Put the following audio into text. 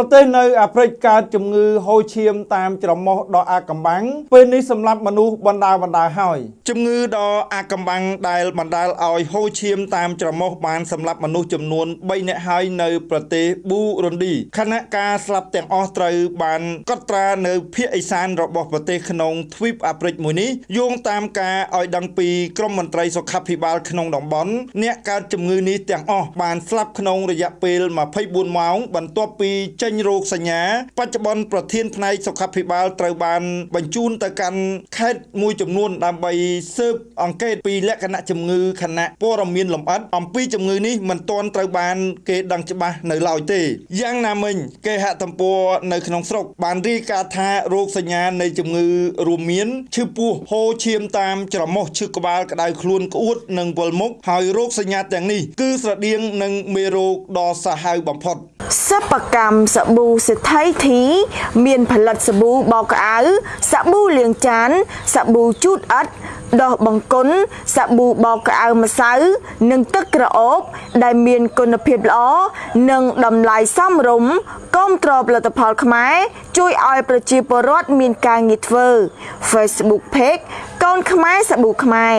ប្រទេសនៅអាហ្វ្រិកកើតជំងឺហូរឈាមតាមច្រមុះដ៏អាថ៌កំបាំងពេលនេះសម្រាប់មនុស្សបណ្ដាបណ្ដាហើយជំងឺដ៏អាថ៌កំបាំងដែលបណ្ដាលឲ្យហូរឈាមតាមច្រមុះបានសម្លាប់មនុស្សចំនួន3នាក់ហើយនៅប្រទេសប៊ូរុនឌីខណៈការស្លាប់ទាំងអស់ត្រូវបានកត់ត្រានៅភាគឦសានរបស់ប្រទេសក្នុងទ្វីបអាហ្វ្រិកមួយនេះយោងតាមការឲ្យដឹងពីក្រមមន្ត្រីសុខាភិបាលក្នុងតំបន់អ្នកកើតជំងឺនេះទាំងអស់បានស្លាប់ក្នុងរយៈពេល24ម៉ោងបន្ទាប់ពីចេញរោគសញ្ញា បច្ចុប្បន្នប្រធានផ្នែកសុខាភិបាលត្រូវបានបញ្ជូនទៅកាន់ខេត្តមួយចំនួន ដើម្បីស៊ើបអង្កេតពីលក្ខណៈជំងឺខណៈព័ត៌មានលម្អិតអំពីជំងឺនេះមិនទាន់ត្រូវបាន គេដឹងច្បាស់នៅឡើយទេយ៉ាងណាមិញគេហទំព័រនៅក្នុងស្រុកបានរាយការណ៍ថារោគសញ្ញានៃជំងឺរួមមានឈឺពោះហូរឈាមតាមច្រមុះឈឺក្បាលក្តៅខ្លួនក្អួតនិងវិលមុខហើយរោគសញ្ញាទាំងនេះគឺស្រដៀងនឹងមេរោគដ៏សាហាវបំផុតសិប្បកម្មសាប៊ូសេដ្ឋីធីមានផលិតសាប៊ូបោកក្អៅសាប៊ូលាងចានសាប៊ូជូតអិតដោះបង្គន់សាប៊ូបោកក្អៅម្សៅនិងទឹកក្រអូប ដែលមានគុណភាពល្អនិងតម្លៃសមរម្យគាំទ្រផលិតផលខ្មែរជួយឲ្យប្រជាពលរដ្ឋមានការងារធ្វើ Facebook Page កូនខ្មែរសាប៊ូខ្មែរ